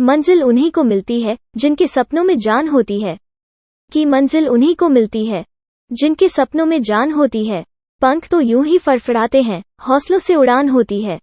मंजिल उन्हीं को मिलती है, जिनके सपनों में जान होती है। की मंजिल उन्हीं को मिलती है, जिनके सपनों में जान होती है। पंख तो यूँ ही फड़फड़ाते हैं, हौसलों से उड़ान होती है।